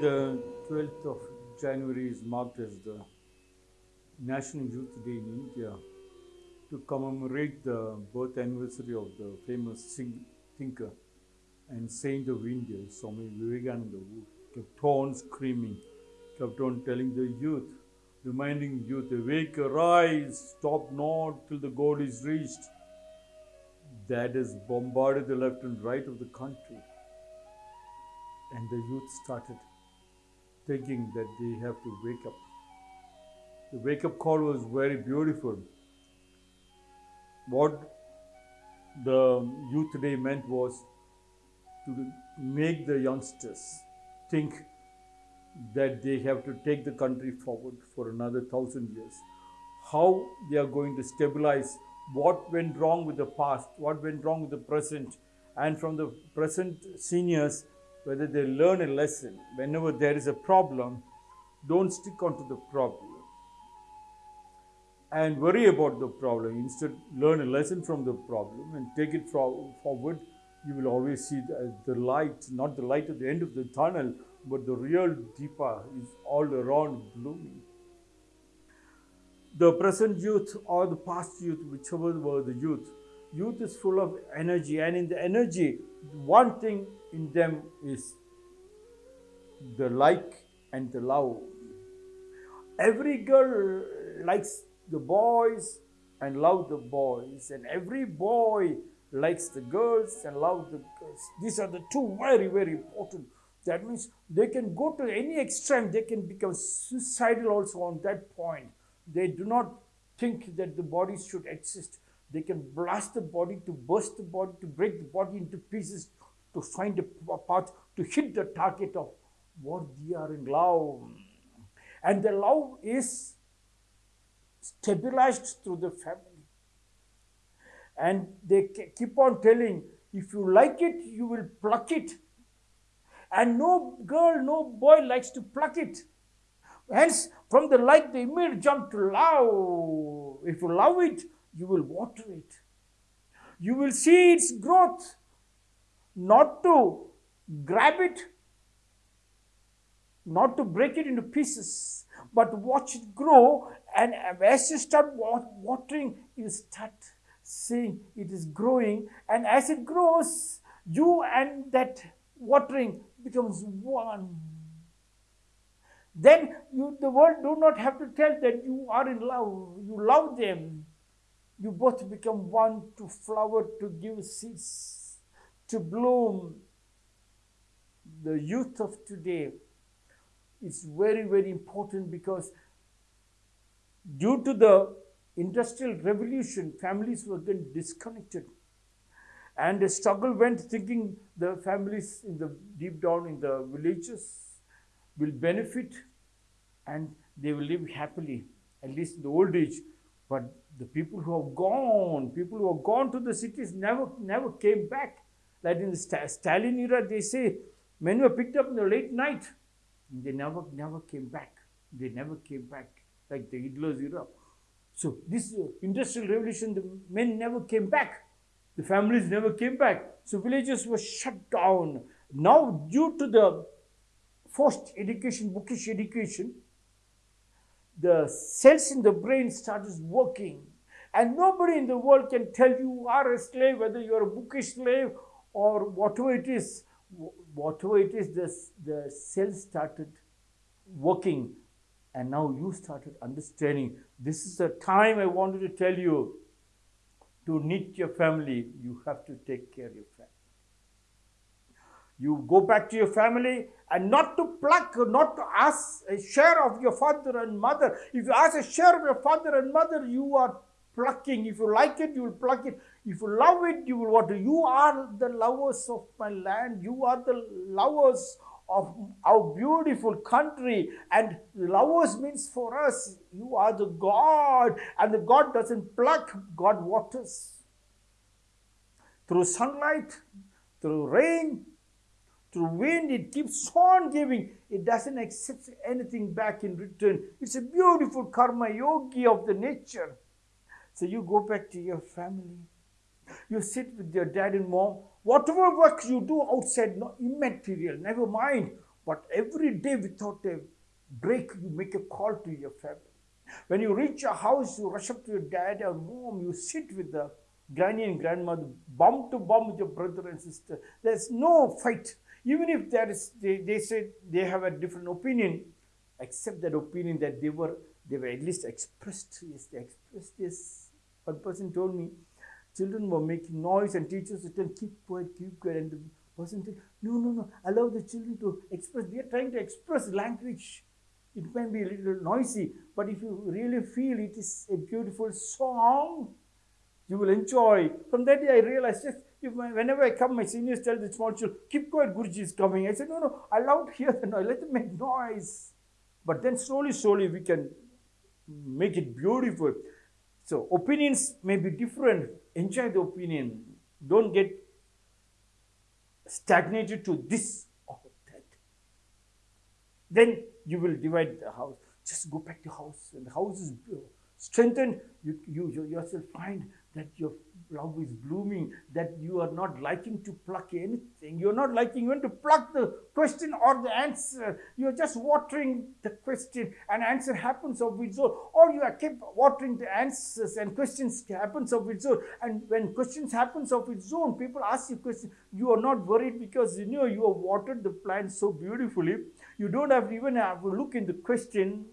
The 12th of January is marked as the National Youth Day in India to commemorate the birth anniversary of the famous thinker and saint of India, Swami Vivekananda, who kept on screaming, kept on telling the youth, reminding youth, awake, arise, stop not till the goal is reached. That has bombarded the left and right of the country. And the youth started thinking that they have to wake up. The wake up call was very beautiful. What the youth today meant was to make the youngsters think that they have to take the country forward for another thousand years. How they are going to stabilize what went wrong with the past, what went wrong with the present, and from the present seniors, whether they learn a lesson. Whenever there is a problem, don't stick onto the problem and worry about the problem. Instead, learn a lesson from the problem and take it forward. You will always see the, the light, not the light at the end of the tunnel, but the real Deepa is all around blooming. The present youth or the past youth, whichever were the youth, youth is full of energy, and in the energy, one thing in them is the like and the love. Every girl likes the boys and love the boys, and every boy likes the girls and love the girls. These are the two very, very important. That means they can go to any extreme, they can become suicidal also on that point. They do not think that the body should exist. They can blast the body to burst the body, to break the body into pieces, to find a path, to hit the target of what they are in love. And the love is stabilized through the family. And they keep on telling, if you like it, you will pluck it. And no girl, no boy likes to pluck it. Hence, from the like, they immediate jump to love. If you love it, you will water it. You will see its growth, not to grab it, not to break it into pieces, but watch it grow. And as you start watering, you start seeing it is growing. And as it grows, you and that watering becomes one. Then you, the world do not have to tell that you are in love. You love them. You both become one to flower, to give seeds, to bloom. The youth of today is very, very important because due to the industrial revolution, families were getting disconnected. And the struggle went thinking the families in the deep down in the villages will benefit and they will live happily, at least in the old age. But the people who have gone, people who have gone to the cities never never came back. Like in the Stalin era, they say men were picked up in the late night they never, never came back. They never came back like the Hitler's era. So this uh, industrial revolution, the men never came back. The families never came back. So villages were shut down. Now, due to the forced education, bookish education, the cells in the brain started working. And nobody in the world can tell you are a slave, whether you're a bookish slave or whatever it is whatever it is, the, the cells started working and now you started understanding. This is the time I wanted to tell you to knit your family, you have to take care of your family. You go back to your family and not to pluck, not to ask a share of your father and mother. If you ask a share of your father and mother, you are plucking. If you like it, you will pluck it. If you love it, you will water. You are the lovers of my land. You are the lovers of our beautiful country. And lovers means for us, you are the God. And the God doesn't pluck, God waters. Through sunlight, through rain, through wind, it keeps on giving. It doesn't accept anything back in return. It's a beautiful karma yogi of the nature. So you go back to your family. You sit with your dad and mom. Whatever work you do outside, no immaterial, never mind. But every day without a break, you make a call to your family. When you reach your house, you rush up to your dad or mom, you sit with the granny and grandmother, bum to bum with your brother and sister. There's no fight. Even if there is, they, they say they have a different opinion, accept that opinion that they were, they were at least expressed. Yes, they expressed this. One person told me, children were making noise and teachers would tell, keep quiet, keep quiet. And the person said, no, no, no, allow the children to express. They are trying to express language. It may be a little noisy, but if you really feel it is a beautiful song, you will enjoy. From that day, I realized just if my, whenever I come, my seniors tell the small children, keep quiet, Guruji is coming. I said, no, no, i allow hear the noise, let them make noise. But then slowly, slowly, we can make it beautiful. So opinions may be different. Enjoy the opinion. Don't get stagnated to this or that. Then you will divide the house. Just go back to house, and the house is strengthened. You, you, you yourself find that your love is blooming, that you are not liking to pluck anything. You're not liking even to pluck the question or the answer. You're just watering the question, and answer happens of its own. Or you are keep watering the answers, and questions happens of its own. And when questions happens of its own, people ask you questions. You are not worried because you know you have watered the plant so beautifully. You don't have to even have a look in the question.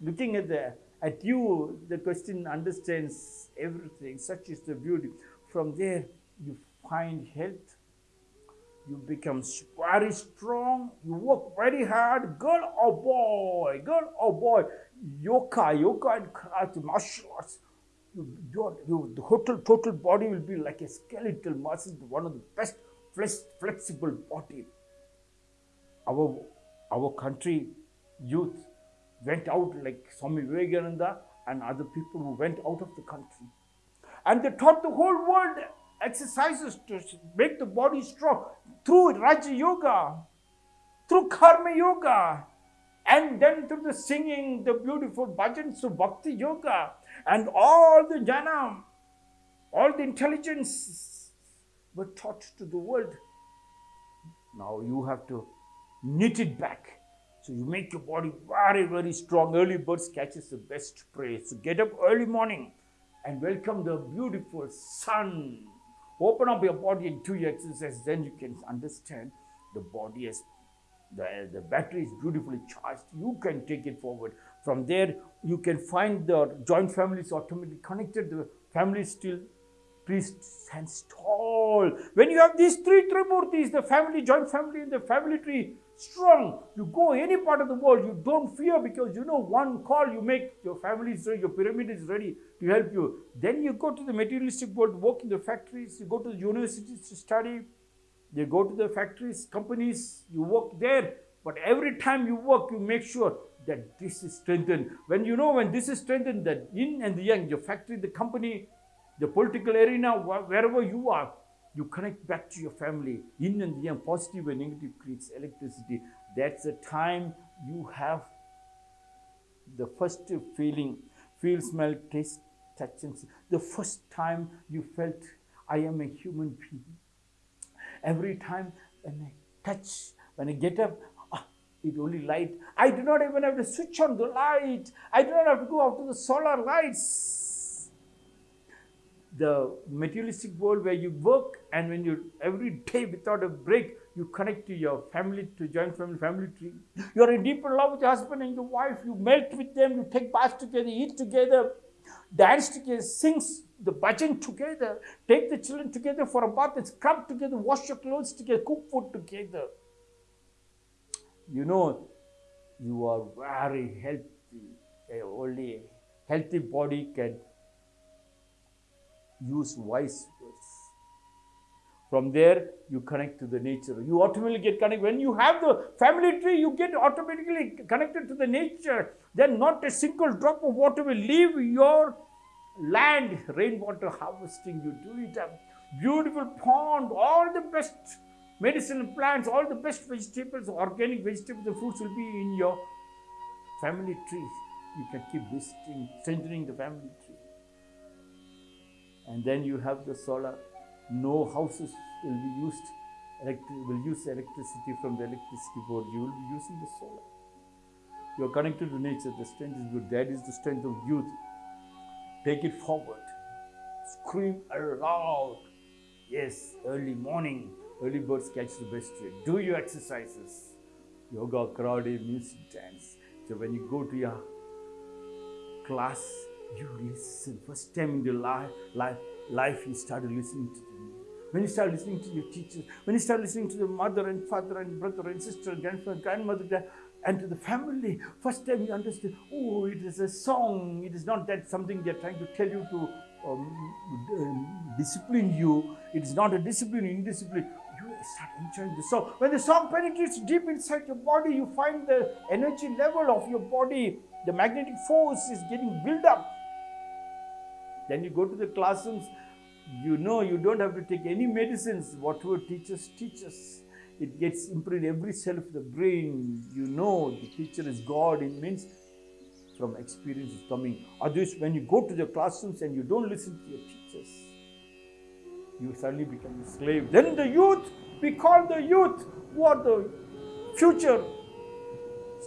Looking at the at you, the question understands everything. Such is the beauty. From there, you find health. You become very strong. You work very hard. Girl or boy, girl or boy, yoga, yoga and karate, martial arts. You, you, the total, total body will be like a skeletal muscle, one of the best flex, flexible body. Our, our country youth went out like Swami Vivekananda and other people who went out of the country. And they taught the whole world exercises to make the body strong through Raja Yoga, through Karma Yoga, and then through the singing, the beautiful bhajans of Bhakti Yoga, and all the jnana, all the intelligence were taught to the world. Now you have to knit it back so you make your body very, very strong. Early birds catches the best prey. So get up early morning and welcome the beautiful sun. Open up your body and do your exercise. Then you can understand the body is the, the battery is beautifully charged. You can take it forward. From there, you can find the joint families automatically connected. The family still priest stands tall. When you have these three Trimurtis, the family, joint family, and the family tree, strong. You go any part of the world, you don't fear because you know one call you make, your family is ready, your pyramid is ready to help you. Then you go to the materialistic world, work in the factories, you go to the universities to study, you go to the factories, companies, you work there. But every time you work, you make sure that this is strengthened. When you know when this is strengthened, that yin and the yang, your factory, the company, the political arena, wherever you are, you connect back to your family. Yin and yang, positive and negative creates electricity. That's the time you have the first feeling, feel, smell, taste, touch, and see. The first time you felt, I am a human being. Every time when I touch, when I get up, ah, it only light. I do not even have to switch on the light. I do not have to go out to the solar lights the materialistic world where you work and when you every day without a break you connect to your family to joint family family tree. You're in deeper love with your husband and your wife. You melt with them. You take baths together eat together dance together sing the bhajan together take the children together for a bath and scrub together wash your clothes together cook food together. You know you are very healthy. Only healthy body can use wise words. From there, you connect to the nature. You automatically get connected. When you have the family tree, you get automatically connected to the nature. Then not a single drop of water will leave your land. Rainwater harvesting, you do it A Beautiful pond, all the best medicinal plants, all the best vegetables, organic vegetables and fruits will be in your family tree. You can keep visiting, strengthening the family tree and then you have the solar no houses will be used electric, will use electricity from the electricity board. You will be using the solar. You are connected to nature. The strength is good. That is the strength of youth. Take it forward. Scream aloud. Yes, early morning. Early birds catch the best tree. Do your exercises. Yoga, karate, music, dance. So when you go to your class, you listen. First time in your life, life, life you start listening to them. When you start listening to your teachers, when you start listening to the mother and father and brother and sister, grandfather, grandmother, and to the family, first time you understand, oh, it is a song. It is not that something they're trying to tell you to um, discipline you. It is not a discipline, indiscipline. You start enjoying the song. When the song penetrates deep inside your body, you find the energy level of your body, the magnetic force is getting built up. Then you go to the classrooms, you know you don't have to take any medicines, whatever teachers teach us. It gets imprinted every cell of the brain. You know the teacher is God. It means from experience is coming. Otherwise, when you go to the classrooms and you don't listen to your teachers, you suddenly become a slave. Then the youth, we call the youth who are the future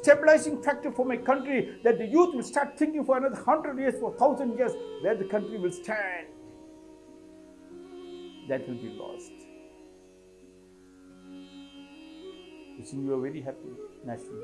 stabilizing factor for my country that the youth will start thinking for another hundred years, for thousand years, where the country will stand. That will be lost. Wishing you a very happy National.